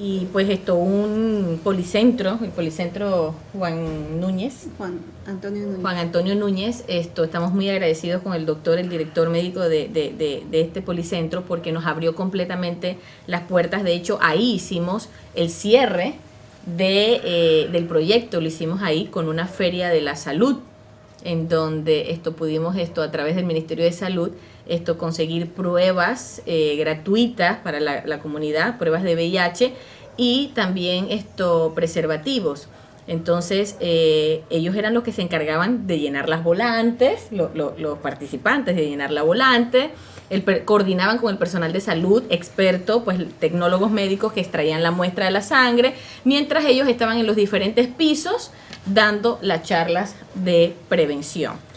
y pues esto, un policentro, el policentro Juan Núñez. Juan Antonio Núñez. Juan Antonio Núñez, esto, estamos muy agradecidos con el doctor, el director médico de, de, de, de este policentro, porque nos abrió completamente las puertas. De hecho, ahí hicimos el cierre de, eh, del proyecto, lo hicimos ahí con una feria de la salud, en donde esto pudimos esto a través del Ministerio de Salud esto conseguir pruebas eh, gratuitas para la, comunidad, pruebas de VIH y también esto preservativos. Entonces eh, ellos eran los que se encargaban de llenar las volantes, lo, lo, los participantes de llenar la volante, el, coordinaban con el personal de salud, experto, pues tecnólogos médicos que extraían la muestra de la sangre, mientras ellos estaban en los diferentes pisos dando las charlas de prevención.